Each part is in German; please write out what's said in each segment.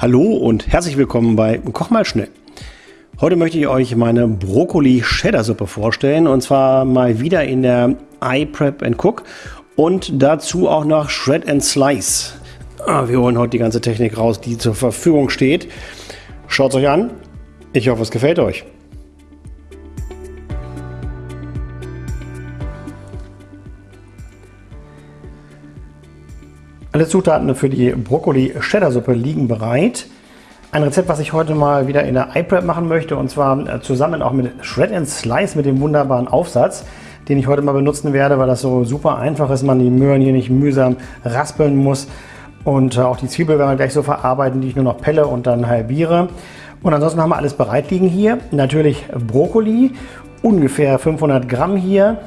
Hallo und herzlich willkommen bei Koch mal schnell. Heute möchte ich euch meine Brokkoli-Cheddar-Suppe vorstellen und zwar mal wieder in der iPrep Cook und dazu auch noch Shred and Slice. Ah, wir holen heute die ganze Technik raus, die zur Verfügung steht. Schaut es euch an. Ich hoffe, es gefällt euch. Alle Zutaten für die Brokkoli-Cheddar-Suppe liegen bereit. Ein Rezept, was ich heute mal wieder in der iPrep machen möchte und zwar äh, zusammen auch mit Shred and Slice mit dem wunderbaren Aufsatz, den ich heute mal benutzen werde, weil das so super einfach ist, man die Möhren hier nicht mühsam raspeln muss. Und äh, auch die Zwiebel werden wir gleich so verarbeiten, die ich nur noch pelle und dann halbiere. Und ansonsten haben wir alles bereit liegen hier. Natürlich Brokkoli, ungefähr 500 Gramm hier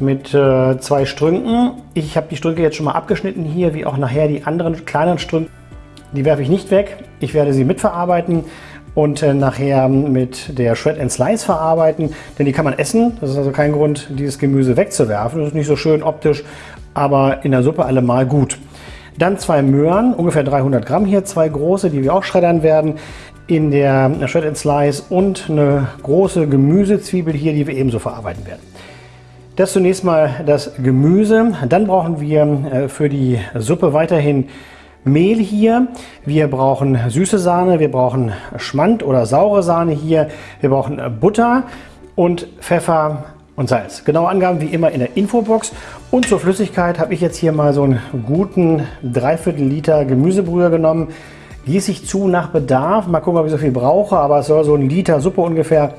mit äh, zwei Strünken. Ich habe die Strünke jetzt schon mal abgeschnitten hier, wie auch nachher die anderen kleineren Strünke. Die werfe ich nicht weg. Ich werde sie mitverarbeiten und äh, nachher mit der Shred and Slice verarbeiten, denn die kann man essen. Das ist also kein Grund, dieses Gemüse wegzuwerfen. Das ist nicht so schön optisch, aber in der Suppe allemal gut. Dann zwei Möhren, ungefähr 300 Gramm hier, zwei große, die wir auch schreddern werden in der Shred and Slice und eine große Gemüsezwiebel hier, die wir ebenso verarbeiten werden. Das zunächst mal das Gemüse. Dann brauchen wir äh, für die Suppe weiterhin Mehl hier. Wir brauchen süße Sahne, wir brauchen Schmand oder saure Sahne hier. Wir brauchen Butter und Pfeffer und Salz. Genaue Angaben wie immer in der Infobox. Und zur Flüssigkeit habe ich jetzt hier mal so einen guten Dreiviertel Liter Gemüsebrühe genommen. Gieße ich zu nach Bedarf. Mal gucken, ob ich so viel brauche, aber es soll so ein Liter Suppe ungefähr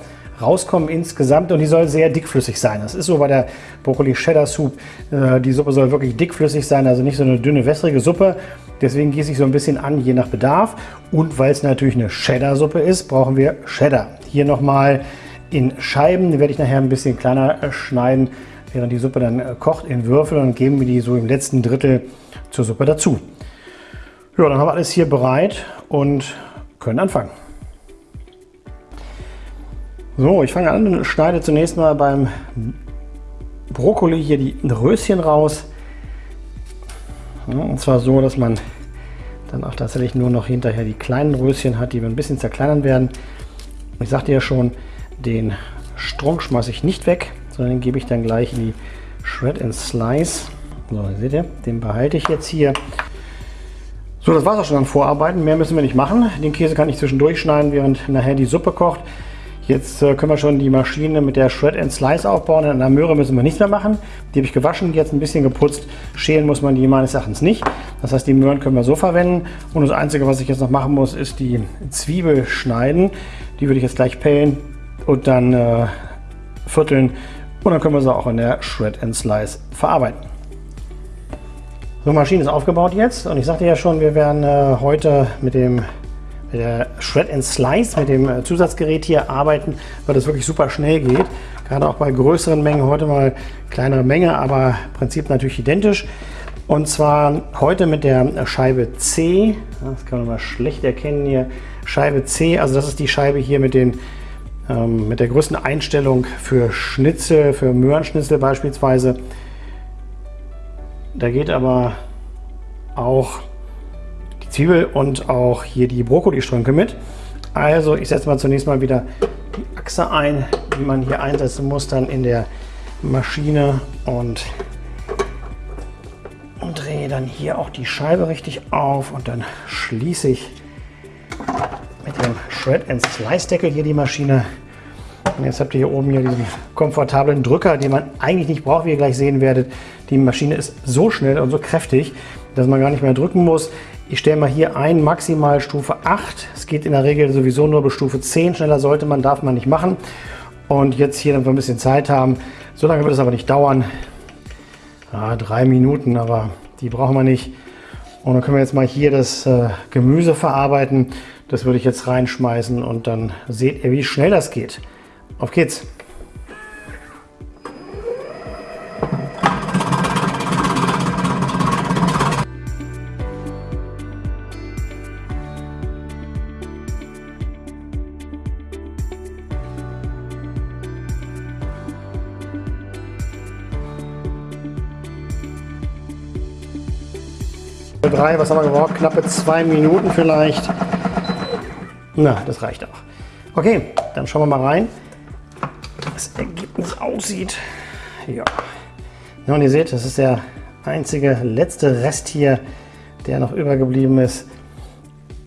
rauskommen insgesamt und die soll sehr dickflüssig sein. Das ist so bei der Brokkoli Cheddar Soup. Äh, die Suppe soll wirklich dickflüssig sein, also nicht so eine dünne, wässrige Suppe. Deswegen gieße ich so ein bisschen an, je nach Bedarf. Und weil es natürlich eine Cheddar-Suppe ist, brauchen wir Cheddar. Hier nochmal in Scheiben, die werde ich nachher ein bisschen kleiner äh, schneiden, während die Suppe dann äh, kocht in Würfel und geben wir die so im letzten Drittel zur Suppe dazu. Ja, dann haben wir alles hier bereit und können anfangen. So, ich fange an und schneide zunächst mal beim Brokkoli hier die Röschen raus. Und zwar so, dass man dann auch tatsächlich nur noch hinterher die kleinen Röschen hat, die wir ein bisschen zerkleinern werden. Ich sagte ja schon, den Strunk schmeiße ich nicht weg, sondern den gebe ich dann gleich in die Shred and Slice. So, seht ihr, den behalte ich jetzt hier. So, das war es auch schon an Vorarbeiten. Mehr müssen wir nicht machen. Den Käse kann ich zwischendurch schneiden, während nachher die Suppe kocht. Jetzt äh, können wir schon die Maschine mit der Shred and Slice aufbauen. In der Möhre müssen wir nichts mehr machen. Die habe ich gewaschen, jetzt ein bisschen geputzt. Schälen muss man die meines Erachtens nicht. Das heißt, die Möhren können wir so verwenden. Und das Einzige, was ich jetzt noch machen muss, ist die Zwiebel schneiden. Die würde ich jetzt gleich pellen und dann äh, vierteln. Und dann können wir sie auch in der Shred and Slice verarbeiten. So, Maschine ist aufgebaut jetzt. Und ich sagte ja schon, wir werden äh, heute mit dem der Shred and Slice, mit dem äh, Zusatzgerät hier arbeiten, weil das wirklich super schnell geht. Gerade auch bei größeren Mengen, heute mal kleinere Menge, aber im Prinzip natürlich identisch. Und zwar heute mit der Scheibe C, das kann man mal schlecht erkennen hier, Scheibe C, also das ist die Scheibe hier mit, den, ähm, mit der größten Einstellung für Schnitzel, für Möhrenschnitzel beispielsweise. Da geht aber auch Zwiebel und auch hier die Brokkolistrünke mit. Also ich setze mal zunächst mal wieder die Achse ein, die man hier einsetzen muss, dann in der Maschine und, und drehe dann hier auch die Scheibe richtig auf und dann schließe ich mit dem Shred and Slice Deckel hier die Maschine. Und jetzt habt ihr hier oben hier diesen komfortablen Drücker, den man eigentlich nicht braucht, wie ihr gleich sehen werdet. Die Maschine ist so schnell und so kräftig, dass man gar nicht mehr drücken muss. Ich stelle mal hier ein, maximal Stufe 8. Es geht in der Regel sowieso nur bis Stufe 10. Schneller sollte man, darf man nicht machen. Und jetzt hier, damit wir ein bisschen Zeit haben. So lange wird es aber nicht dauern. Ja, drei Minuten, aber die brauchen wir nicht. Und dann können wir jetzt mal hier das äh, Gemüse verarbeiten. Das würde ich jetzt reinschmeißen und dann seht ihr, wie schnell das geht. Auf geht's! Drei, was haben wir gebraucht? Knappe zwei Minuten vielleicht. Na, das reicht auch. Okay, dann schauen wir mal rein, wie das Ergebnis aussieht. Ja. ja. Und ihr seht, das ist der einzige letzte Rest hier, der noch übergeblieben ist.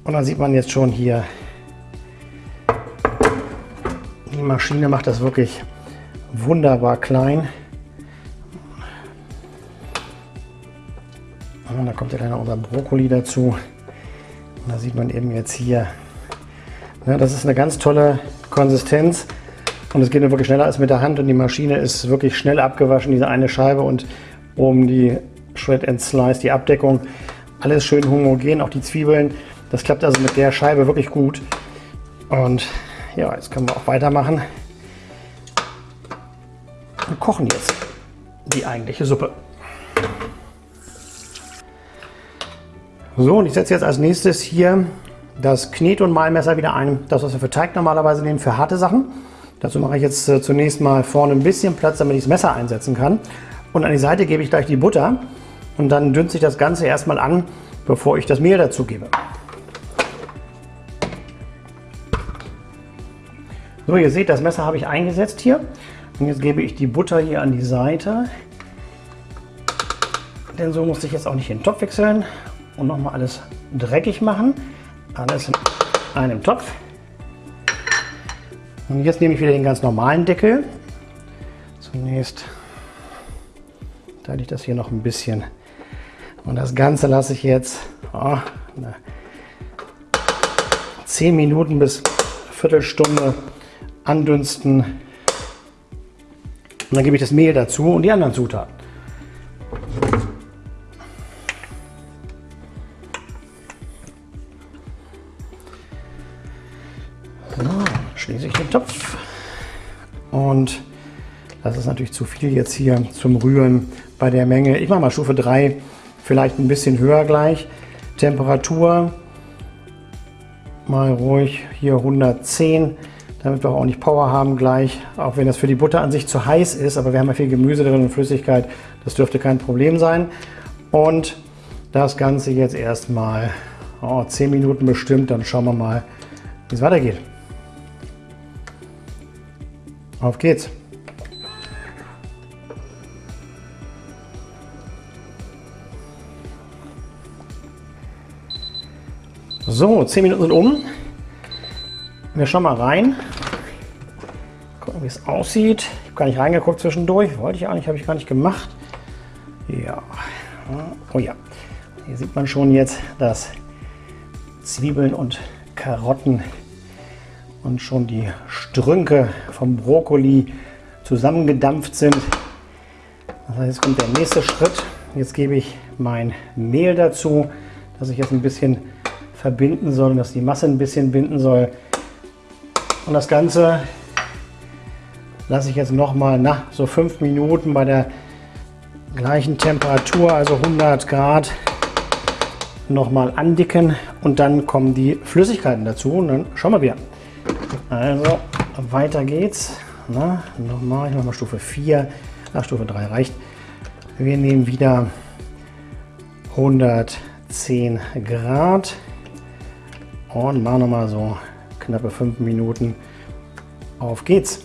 Und dann sieht man jetzt schon hier, die Maschine macht das wirklich wunderbar klein. Und da kommt ja dann noch unser Brokkoli dazu. Und da sieht man eben jetzt hier, ja, das ist eine ganz tolle Konsistenz. Und es geht wirklich schneller als mit der Hand und die Maschine ist wirklich schnell abgewaschen, diese eine Scheibe und oben die Shred and Slice, die Abdeckung. Alles schön homogen, auch die Zwiebeln. Das klappt also mit der Scheibe wirklich gut. Und ja, jetzt können wir auch weitermachen. Wir kochen jetzt die eigentliche Suppe. So, und ich setze jetzt als nächstes hier das Knet- und Mahlmesser wieder ein. Das, was wir für Teig normalerweise nehmen, für harte Sachen. Dazu mache ich jetzt äh, zunächst mal vorne ein bisschen Platz, damit ich das Messer einsetzen kann. Und an die Seite gebe ich gleich die Butter. Und dann dünste ich das Ganze erstmal an, bevor ich das Mehl dazu gebe. So, ihr seht, das Messer habe ich eingesetzt hier. Und jetzt gebe ich die Butter hier an die Seite. Denn so muss ich jetzt auch nicht den Topf wechseln und nochmal alles dreckig machen. Alles in einem Topf. Und jetzt nehme ich wieder den ganz normalen Deckel. Zunächst teile ich das hier noch ein bisschen. Und das Ganze lasse ich jetzt oh, 10 Minuten bis Viertelstunde andünsten. Und dann gebe ich das Mehl dazu und die anderen Zutaten. Natürlich zu viel jetzt hier zum Rühren bei der Menge. Ich mache mal Stufe 3, vielleicht ein bisschen höher gleich. Temperatur mal ruhig hier 110, damit wir auch nicht Power haben gleich, auch wenn das für die Butter an sich zu heiß ist, aber wir haben ja viel Gemüse drin und Flüssigkeit, das dürfte kein Problem sein. Und das Ganze jetzt erstmal oh, 10 Minuten bestimmt, dann schauen wir mal, wie es weitergeht. Auf geht's! So, 10 Minuten sind um. Wir schauen mal rein. Gucken, wie es aussieht. Ich habe gar nicht reingeguckt zwischendurch. Wollte ich eigentlich, habe ich gar nicht gemacht. Ja. Oh ja. Hier sieht man schon jetzt, dass Zwiebeln und Karotten und schon die Strünke vom Brokkoli zusammengedampft sind. Das heißt, jetzt kommt der nächste Schritt. Jetzt gebe ich mein Mehl dazu, das ich jetzt ein bisschen verbinden soll, dass die Masse ein bisschen binden soll. Und das Ganze lasse ich jetzt noch mal nach so fünf Minuten bei der gleichen Temperatur, also 100 Grad, noch mal andicken und dann kommen die Flüssigkeiten dazu und dann schauen wir wieder. Also weiter geht's. Na, nochmal, ich mache mal Stufe 4. Ach, Stufe 3 reicht. Wir nehmen wieder 110 Grad und machen nochmal so knappe 5 Minuten. Auf geht's.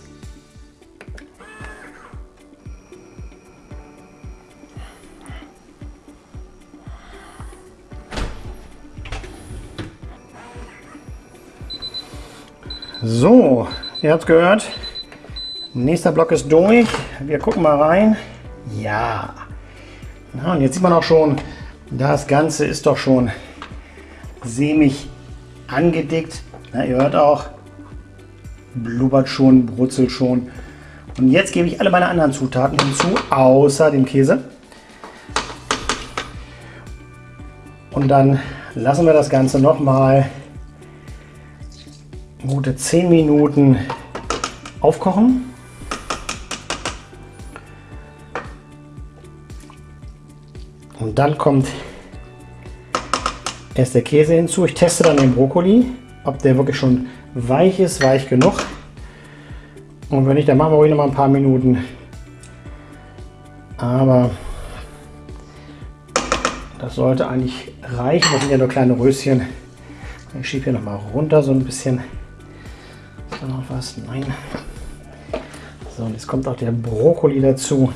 So, ihr habt gehört. Nächster Block ist durch. Wir gucken mal rein. Ja. Na, und jetzt sieht man auch schon, das Ganze ist doch schon sämig angedickt. Na, ihr hört auch, blubbert schon, brutzelt schon. Und jetzt gebe ich alle meine anderen Zutaten hinzu, außer dem Käse. Und dann lassen wir das Ganze noch mal gute 10 Minuten aufkochen. Und dann kommt erst der Käse hinzu. Ich teste dann den Brokkoli, ob der wirklich schon weich ist, weich genug. Und wenn nicht, dann machen wir ruhig noch mal ein paar Minuten. Aber das sollte eigentlich reichen. Das sind ja nur kleine Röschen. Ich schiebe hier noch mal runter so ein bisschen. Ist da noch was? Nein. So, und jetzt kommt auch der Brokkoli dazu.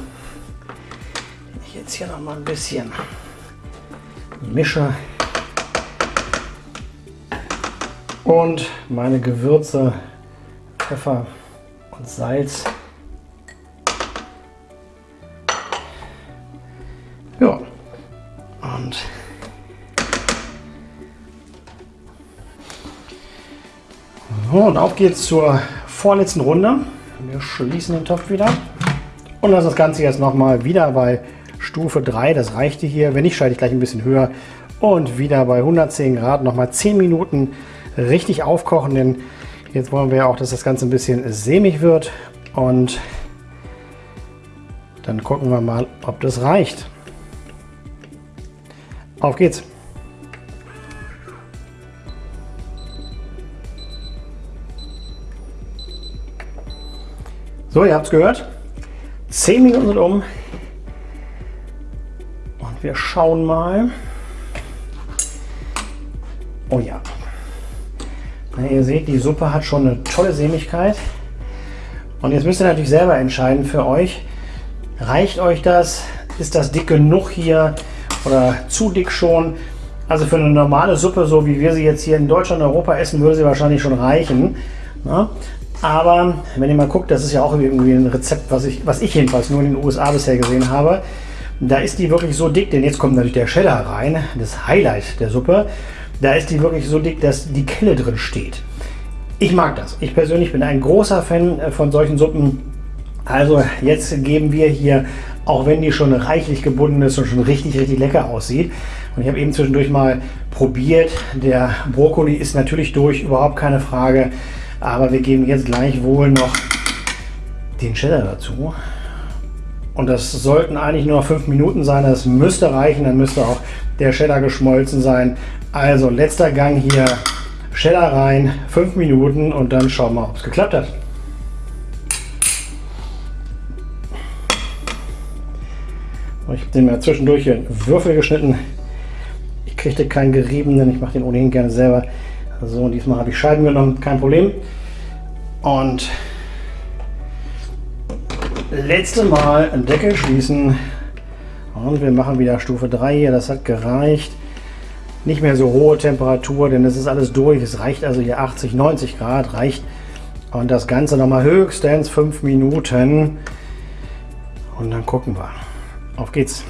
Ich jetzt hier noch mal ein bisschen mische. Und meine Gewürze, Pfeffer und Salz. Ja. Und so, und auf geht's zur vorletzten Runde. Wir schließen den Topf wieder und lassen das Ganze jetzt nochmal wieder bei Stufe 3. Das reichte hier. Wenn nicht, schalte ich gleich ein bisschen höher. Und wieder bei 110 Grad nochmal 10 Minuten richtig aufkochen, denn jetzt wollen wir auch, dass das Ganze ein bisschen sämig wird. Und dann gucken wir mal, ob das reicht. Auf geht's! So, ihr habt es gehört. 10 Minuten sind um. Und wir schauen mal. Oh ja. Ihr seht, die Suppe hat schon eine tolle Sämigkeit. Und jetzt müsst ihr natürlich selber entscheiden für euch. Reicht euch das? Ist das dick genug hier? oder zu dick schon. Also für eine normale Suppe, so wie wir sie jetzt hier in Deutschland und Europa essen, würde sie wahrscheinlich schon reichen. Ja? Aber wenn ihr mal guckt, das ist ja auch irgendwie ein Rezept, was ich, was ich jedenfalls nur in den USA bisher gesehen habe. Da ist die wirklich so dick, denn jetzt kommt natürlich der Cheddar rein, das Highlight der Suppe. Da ist die wirklich so dick, dass die Kelle drin steht. Ich mag das. Ich persönlich bin ein großer Fan von solchen Suppen. Also jetzt geben wir hier auch wenn die schon reichlich gebunden ist und schon richtig, richtig lecker aussieht. Und ich habe eben zwischendurch mal probiert. Der Brokkoli ist natürlich durch, überhaupt keine Frage. Aber wir geben jetzt gleich wohl noch den Cheddar dazu. Und das sollten eigentlich nur noch fünf Minuten sein. Das müsste reichen. Dann müsste auch der Cheddar geschmolzen sein. Also letzter Gang hier. Cheddar rein, fünf Minuten und dann schauen wir, ob es geklappt hat. Ich habe den mal zwischendurch in Würfel geschnitten. Ich kriegte keinen geriebenen, ich mache den ohnehin gerne selber. So, und diesmal habe ich Scheiben genommen, kein Problem. Und letzte Mal Deckel schließen. Und wir machen wieder Stufe 3 hier, das hat gereicht. Nicht mehr so hohe Temperatur, denn es ist alles durch. Es reicht also hier 80, 90 Grad, reicht. Und das Ganze nochmal höchstens 5 Minuten. Und dann gucken wir. Auf geht's!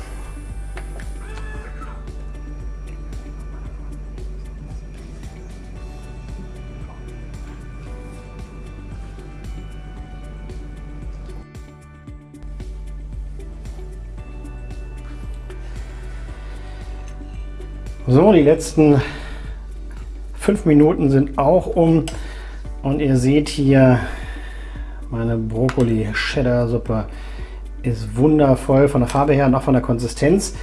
So, die letzten fünf Minuten sind auch um und ihr seht hier meine Brokkoli Cheddar Suppe ist wundervoll von der Farbe her und auch von der Konsistenz.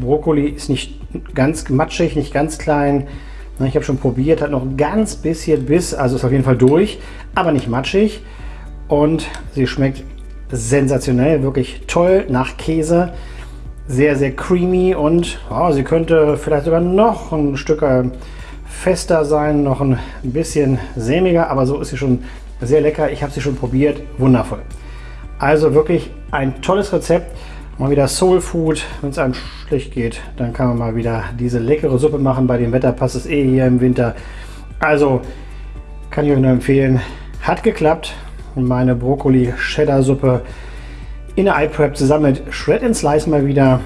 Brokkoli ist nicht ganz matschig, nicht ganz klein. Ich habe schon probiert, hat noch ganz bisschen Biss, also ist auf jeden Fall durch, aber nicht matschig. Und sie schmeckt sensationell, wirklich toll nach Käse. Sehr, sehr creamy und oh, sie könnte vielleicht sogar noch ein Stück äh, fester sein, noch ein bisschen sämiger, aber so ist sie schon sehr lecker. Ich habe sie schon probiert, wundervoll. Also wirklich ein tolles Rezept. Mal wieder Soul Food. Wenn es einem schlecht geht, dann kann man mal wieder diese leckere Suppe machen. Bei dem Wetter passt es eh hier im Winter. Also kann ich euch nur empfehlen. Hat geklappt. Meine Brokkoli Cheddar Suppe in der iPrep zusammen mit Shred and Slice mal wieder.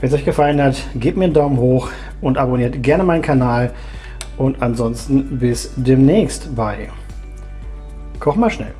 Wenn es euch gefallen hat, gebt mir einen Daumen hoch und abonniert gerne meinen Kanal. Und ansonsten bis demnächst bei Koch mal schnell.